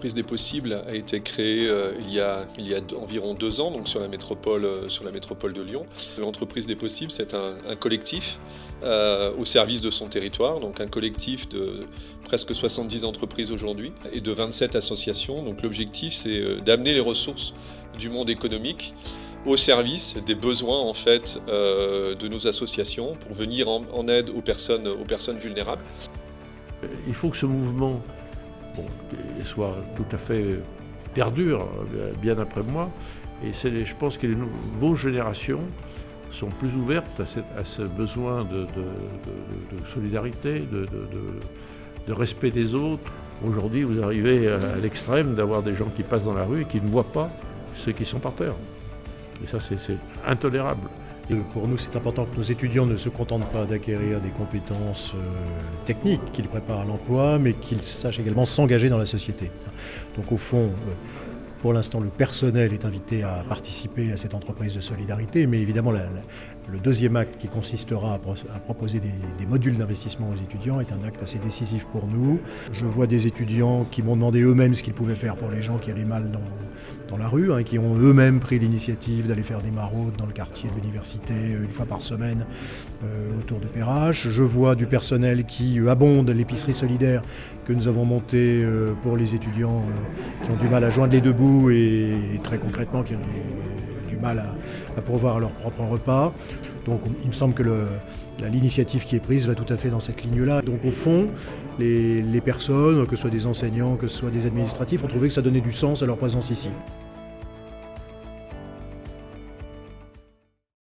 l'entreprise des possibles a été créée euh, il, y a, environ deux ans, donc sur la métropole, euh, sur la métropole de Lyon. L'entreprise des possibles, c'est un, collectif euh, au service de son territoire, donc un collectif de presque 70 entreprises aujourd'hui et de 27 associations. Donc l'objectif, c'est d'amener les ressources du monde économique au service des besoins en fait de nos associations pour venir en, en aide aux personnes, aux personnes vulnérables. Il faut que ce mouvement bon, soit tout à fait perdure bien après moi. Et je pense que les nouvelles générations sont plus ouvertes à, ce besoin de, solidarité, de, respect des autres. Aujourd'hui, vous arrivez à l'extrême d'avoir des gens qui passent dans la rue et qui ne voient pas ceux qui sont par terre. Et ça, c'est intolérable. Pour nous, c'est important que nos étudiants ne se contentent pas d'acquérir des compétences euh, techniques qu'ils préparent à l'emploi, mais qu'ils sachent également s'engager dans la société. Donc au fond, euh, pour l'instant, le personnel est invité à participer à cette entreprise de solidarité, mais évidemment, le deuxième acte qui consistera à, proposer des, modules d'investissement aux étudiants est un acte assez décisif pour nous. Je vois des étudiants qui m'ont demandé eux-mêmes ce qu'ils pouvaient faire pour les gens qui allaient mal dans, la rue, hein, qui ont eux-mêmes pris l'initiative d'aller faire des maraudes dans le quartier de l'université euh, une fois par semaine euh, autour de Perrache. Je vois du personnel qui abonde l'épicerie solidaire que nous avons montée euh, pour les étudiants qui ont du mal à joindre les deux bouts et, très concrètement qui ont du mal à, à pourvoir leur propre repas. Donc il me semble que l'initiative qui est prise va tout à fait dans cette ligne-là. Donc au fond, les, les personnes, que ce soit des enseignants, que ce soit des administratifs, ont trouvé que ça donnait du sens à leur présence ici.